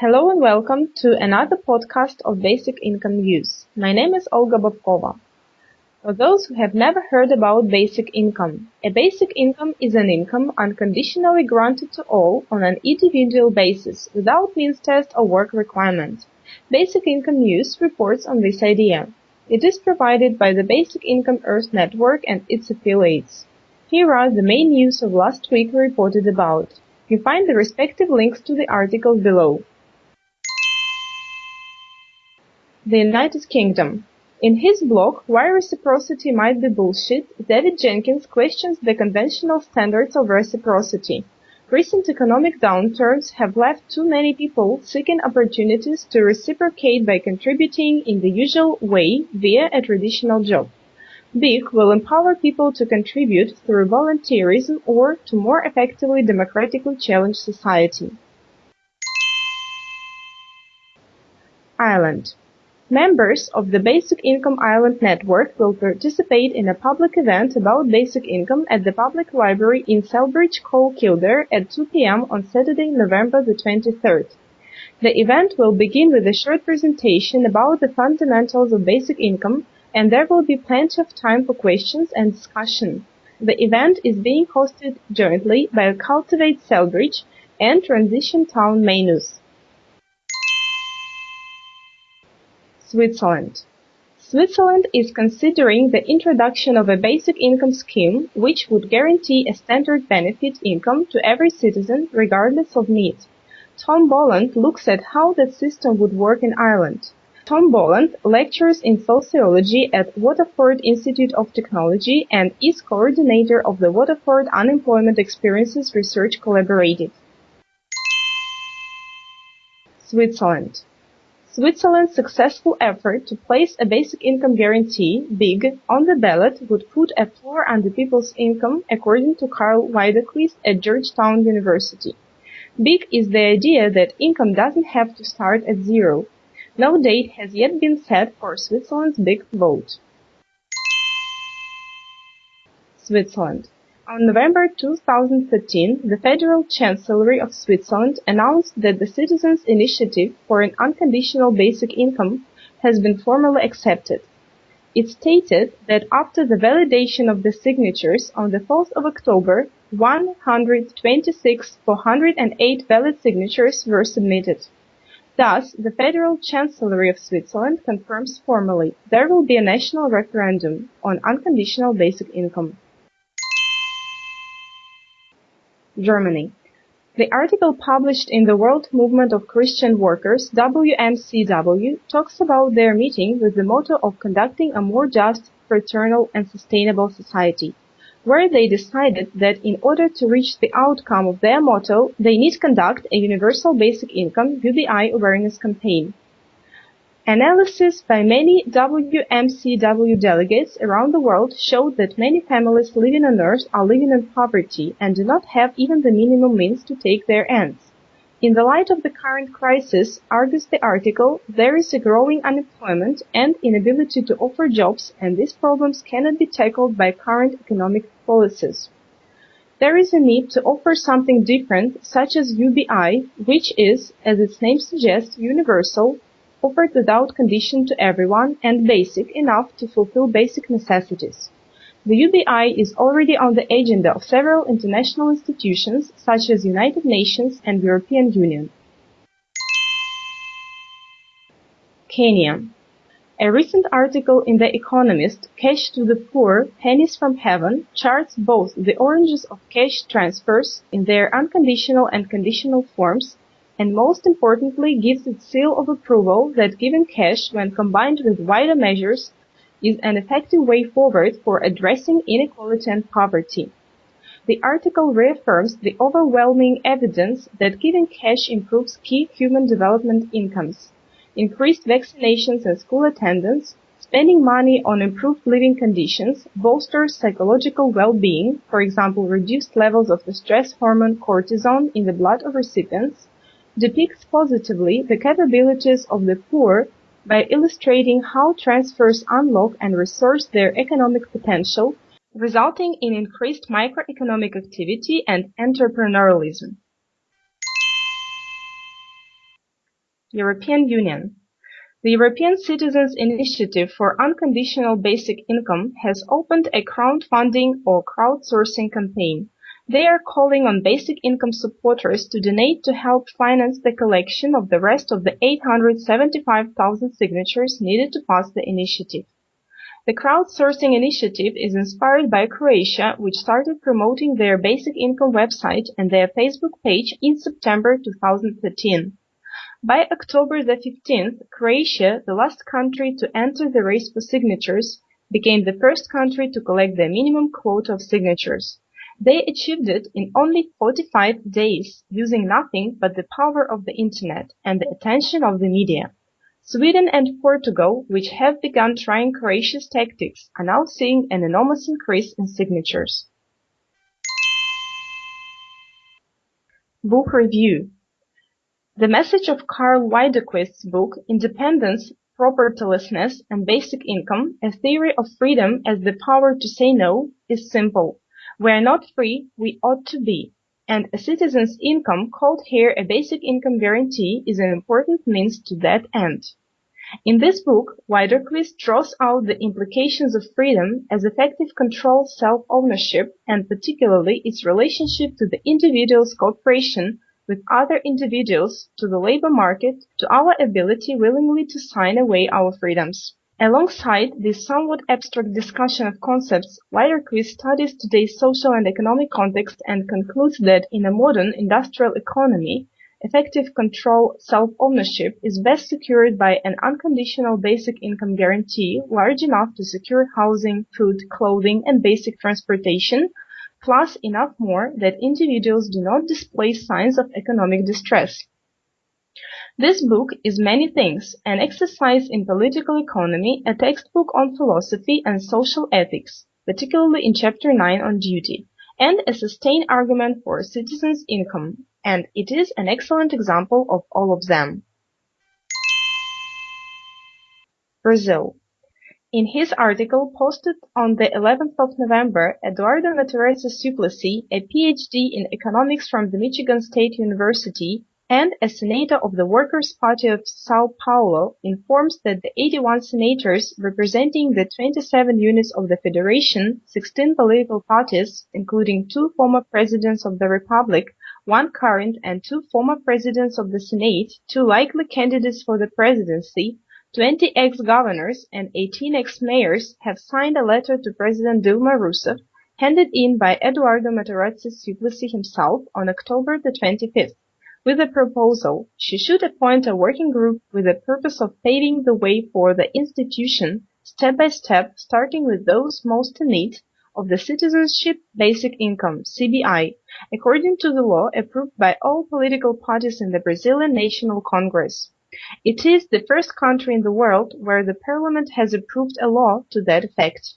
Hello and welcome to another podcast of Basic Income News. My name is Olga Bobkova. For those who have never heard about basic income, a basic income is an income unconditionally granted to all on an individual basis without means test or work requirement. Basic Income News reports on this idea. It is provided by the Basic Income Earth Network and its affiliates. Here are the main news of last week reported about. You find the respective links to the articles below. The United Kingdom. In his blog Why Reciprocity Might Be Bullshit, David Jenkins questions the conventional standards of reciprocity. Recent economic downturns have left too many people seeking opportunities to reciprocate by contributing in the usual way via a traditional job. BIC will empower people to contribute through volunteerism or to more effectively democratically challenge society. Ireland. Members of the Basic Income Ireland network will participate in a public event about basic income at the Public Library in Celbridge, Coal Kildare at 2 p.m. on Saturday, November the 23rd. The event will begin with a short presentation about the fundamentals of basic income and there will be plenty of time for questions and discussion. The event is being hosted jointly by Cultivate Celbridge and Transition Town Maynooth. Switzerland. Switzerland is considering the introduction of a basic income scheme which would guarantee a standard benefit income to every citizen regardless of need. Tom Boland looks at how that system would work in Ireland. Tom Boland lectures in sociology at Waterford Institute of Technology and is coordinator of the Waterford Unemployment Experiences Research Collaborative. Switzerland. Switzerland's successful effort to place a basic income guarantee (BIG) on the ballot would put a floor on the people's income, according to Karl Widerquist at Georgetown University. BIG is the idea that income doesn't have to start at zero. No date has yet been set for Switzerland's big vote. Switzerland on November 2013, the Federal Chancellery of Switzerland announced that the Citizens' Initiative for an Unconditional Basic Income has been formally accepted. It stated that after the validation of the signatures on the 4th of October, 126,408 valid signatures were submitted. Thus, the Federal Chancellery of Switzerland confirms formally there will be a national referendum on unconditional basic income. Germany. The article published in the World Movement of Christian Workers WMCW talks about their meeting with the motto of conducting a more just, fraternal and sustainable society, where they decided that in order to reach the outcome of their motto, they need conduct a universal basic income UBI awareness campaign. Analysis by many WMCW delegates around the world showed that many families living on Earth are living in poverty and do not have even the minimum means to take their ends. In the light of the current crisis, argues the article, there is a growing unemployment and inability to offer jobs and these problems cannot be tackled by current economic policies. There is a need to offer something different, such as UBI, which is, as its name suggests, universal, offered without condition to everyone and basic enough to fulfill basic necessities. The UBI is already on the agenda of several international institutions such as United Nations and European Union. Kenya. A recent article in The Economist, Cash to the Poor, Pennies from Heaven, charts both the oranges of cash transfers in their unconditional and conditional forms and most importantly gives its seal of approval that giving cash when combined with wider measures is an effective way forward for addressing inequality and poverty. The article reaffirms the overwhelming evidence that giving cash improves key human development incomes, increased vaccinations and school attendance, spending money on improved living conditions bolsters psychological well-being, for example reduced levels of the stress hormone cortisol in the blood of recipients, depicts positively the capabilities of the poor by illustrating how transfers unlock and resource their economic potential, resulting in increased microeconomic activity and entrepreneurialism. European Union. The European Citizens' Initiative for Unconditional Basic Income has opened a crowdfunding or crowdsourcing campaign. They are calling on basic income supporters to donate to help finance the collection of the rest of the 875,000 signatures needed to pass the initiative. The crowdsourcing initiative is inspired by Croatia, which started promoting their basic income website and their Facebook page in September 2013. By October the 15th, Croatia, the last country to enter the race for signatures, became the first country to collect the minimum quota of signatures. They achieved it in only 45 days, using nothing but the power of the internet and the attention of the media. Sweden and Portugal, which have begun trying Croatia's tactics, are now seeing an enormous increase in signatures. Book Review the message of Karl Widerquist's book Independence, Propertylessness, and Basic Income: A Theory of Freedom as the Power to Say No is simple. We are not free, we ought to be, and a citizen's income, called here a basic income guarantee, is an important means to that end. In this book, Widerquist draws out the implications of freedom as effective control self-ownership and particularly its relationship to the individual's cooperation with other individuals, to the labor market, to our ability willingly to sign away our freedoms. Alongside this somewhat abstract discussion of concepts, Widerquist studies today's social and economic context and concludes that in a modern industrial economy, effective control self-ownership is best secured by an unconditional basic income guarantee large enough to secure housing, food, clothing, and basic transportation plus enough more that individuals do not display signs of economic distress. This book is many things, an exercise in political economy, a textbook on philosophy and social ethics, particularly in chapter 9 on duty, and a sustained argument for a citizen's income, and it is an excellent example of all of them. Brazil. In his article posted on the 11th of November, Eduardo Matarazzo Suplicy, a Ph.D. in economics from the Michigan State University and a senator of the Workers' Party of Sao Paulo, informs that the 81 senators representing the 27 units of the federation, 16 political parties, including two former presidents of the republic, one current and two former presidents of the Senate, two likely candidates for the presidency, Twenty ex-governors and eighteen ex-mayors have signed a letter to President Dilma Rousseff, handed in by Eduardo Matarazzo Suplicy himself on October the 25th, with the proposal she should appoint a working group with the purpose of paving the way for the institution, step by step, starting with those most in need of the Citizenship Basic Income (CBI), according to the law approved by all political parties in the Brazilian National Congress. It is the first country in the world where the parliament has approved a law to that effect.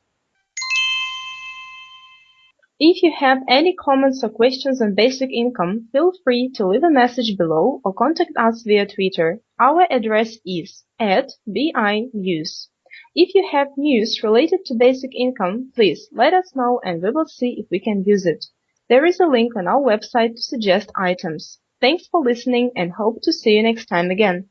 If you have any comments or questions on basic income, feel free to leave a message below or contact us via Twitter. Our address is at BINews. If you have news related to basic income, please let us know and we will see if we can use it. There is a link on our website to suggest items. Thanks for listening and hope to see you next time again.